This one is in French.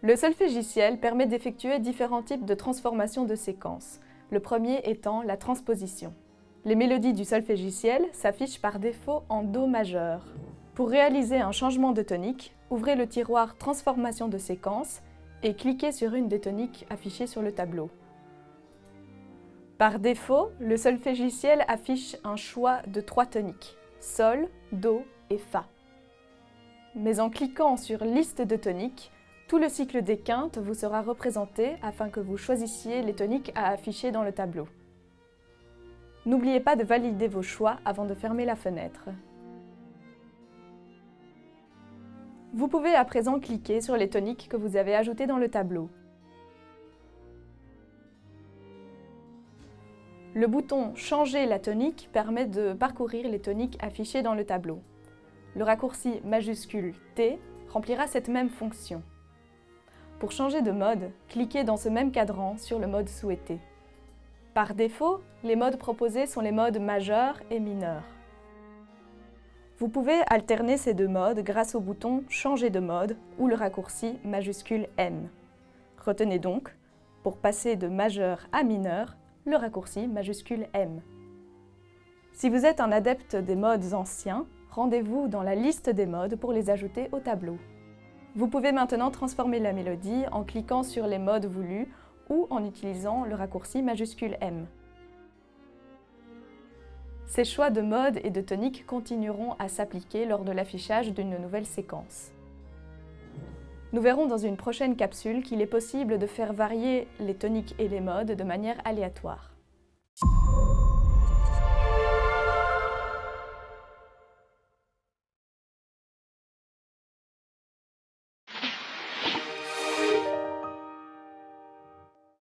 Le solfégiciel permet d'effectuer différents types de transformations de séquences, le premier étant la transposition. Les mélodies du solfégiciel s'affichent par défaut en Do majeur. Pour réaliser un changement de tonique, ouvrez le tiroir Transformation de séquence et cliquez sur une des toniques affichées sur le tableau. Par défaut, le solfégiciel affiche un choix de trois toniques, Sol, Do et Fa. Mais en cliquant sur Liste de toniques, tout le cycle des quintes vous sera représenté afin que vous choisissiez les toniques à afficher dans le tableau. N'oubliez pas de valider vos choix avant de fermer la fenêtre. Vous pouvez à présent cliquer sur les toniques que vous avez ajoutées dans le tableau. Le bouton « Changer la tonique » permet de parcourir les toniques affichées dans le tableau. Le raccourci majuscule T remplira cette même fonction. Pour changer de mode, cliquez dans ce même cadran sur le mode souhaité. Par défaut, les modes proposés sont les modes majeur et mineur. Vous pouvez alterner ces deux modes grâce au bouton « Changer de mode » ou le raccourci majuscule M. Retenez donc, pour passer de majeur à mineur, le raccourci majuscule M. Si vous êtes un adepte des modes anciens, rendez-vous dans la liste des modes pour les ajouter au tableau. Vous pouvez maintenant transformer la mélodie en cliquant sur les modes voulus ou en utilisant le raccourci majuscule M. Ces choix de mode et de tonique continueront à s'appliquer lors de l'affichage d'une nouvelle séquence. Nous verrons dans une prochaine capsule qu'il est possible de faire varier les toniques et les modes de manière aléatoire.